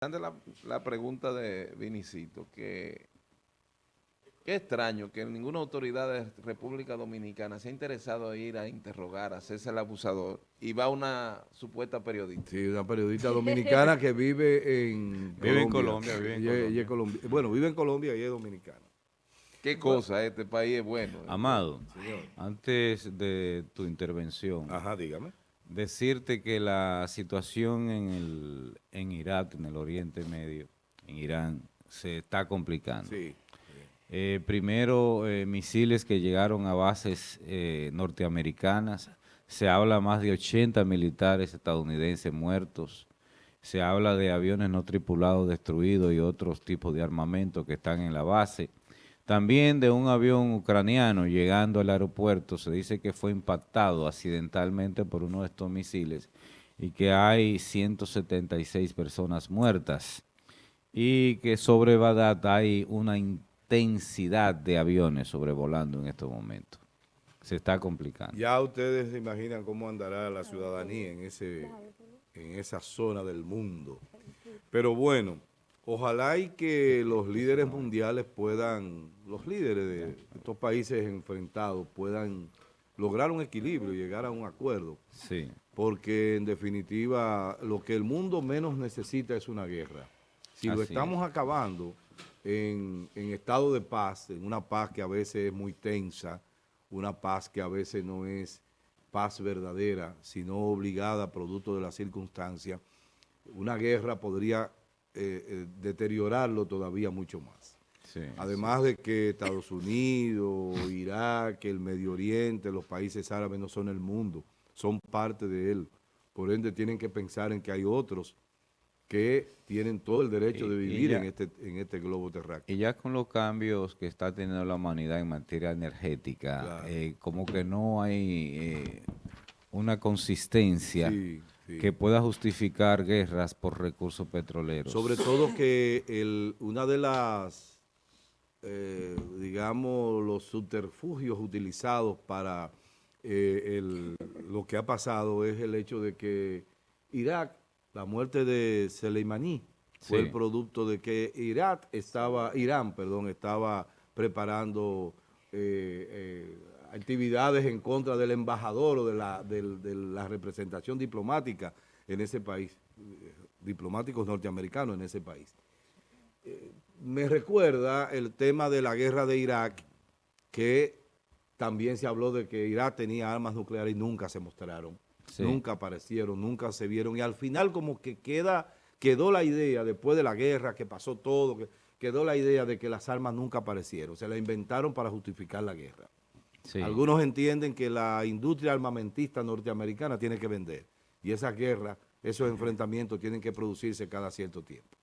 La, la pregunta de Vinicito, que qué extraño que ninguna autoridad de República Dominicana se ha interesado en ir a interrogar, a hacerse el abusador, y va una supuesta periodista. Sí, una periodista dominicana que vive en Vive en Colombia, vive en Y es- y Colombia. es Bueno, vive en Colombia y es dominicana. Qué cosa, este país es bueno. ¿eh? Amado, Señor. antes de tu intervención, Ajá, dígame. Decirte que la situación en, el, en Irak, en el Oriente Medio, en Irán, se está complicando. Sí. Eh, primero, eh, misiles que llegaron a bases eh, norteamericanas. Se habla más de 80 militares estadounidenses muertos. Se habla de aviones no tripulados destruidos y otros tipos de armamento que están en la base. También de un avión ucraniano llegando al aeropuerto. Se dice que fue impactado accidentalmente por uno de estos misiles y que hay 176 personas muertas y que sobre Bagdad hay una intensidad de aviones sobrevolando en estos momentos. Se está complicando. Ya ustedes se imaginan cómo andará la ciudadanía en ese en esa zona del mundo. Pero bueno, ojalá y que los líderes mundiales puedan, los líderes de estos países enfrentados puedan lograr un equilibrio y llegar a un acuerdo. Sí, porque en definitiva lo que el mundo menos necesita es una guerra. Si lo estamos acabando en, en estado de paz, en una paz que a veces es muy tensa, una paz que a veces no es paz verdadera, sino obligada producto de las circunstancias, una guerra podría eh, eh, deteriorarlo todavía mucho más. sí. Además de que Estados Unidos, Irak, el Medio Oriente, los países árabes no son el mundo, son parte de él. Por ende, tienen que pensar en que hay otros que tienen todo el derecho de Y- vivir ya- en este, en este globo terráqueo. Y ya con los cambios que está teniendo la humanidad en materia energética, Claro. eh, como que no hay eh, una consistencia Sí, sí. que pueda justificar guerras por recursos petroleros. Sobre todo que el, una de las, eh, digamos, los subterfugios utilizados para eh, el- lo que ha pasado es el hecho de que Irak, la muerte de Soleimani, fue Sí. el producto de que Irak estaba, Irán, perdón, estaba preparando eh, eh, actividades en contra del embajador o de la, de la representación diplomática en ese país, eh, diplomáticos norteamericanos en ese país. Eh, me recuerda el tema de la guerra de Irak, que también se habló de que Irak tenía armas nucleares y nunca se mostraron, Sí. nunca aparecieron, nunca se vieron, y al final como que queda, quedó la idea, después de la guerra, que pasó todo, que quedó la idea de que las armas nunca aparecieron, se la inventaron para justificar la guerra. Algunos entienden que la industria armamentista norteamericana tiene que vender. Y esas guerras, esos enfrentamientos tienen que producirse cada cierto tiempo.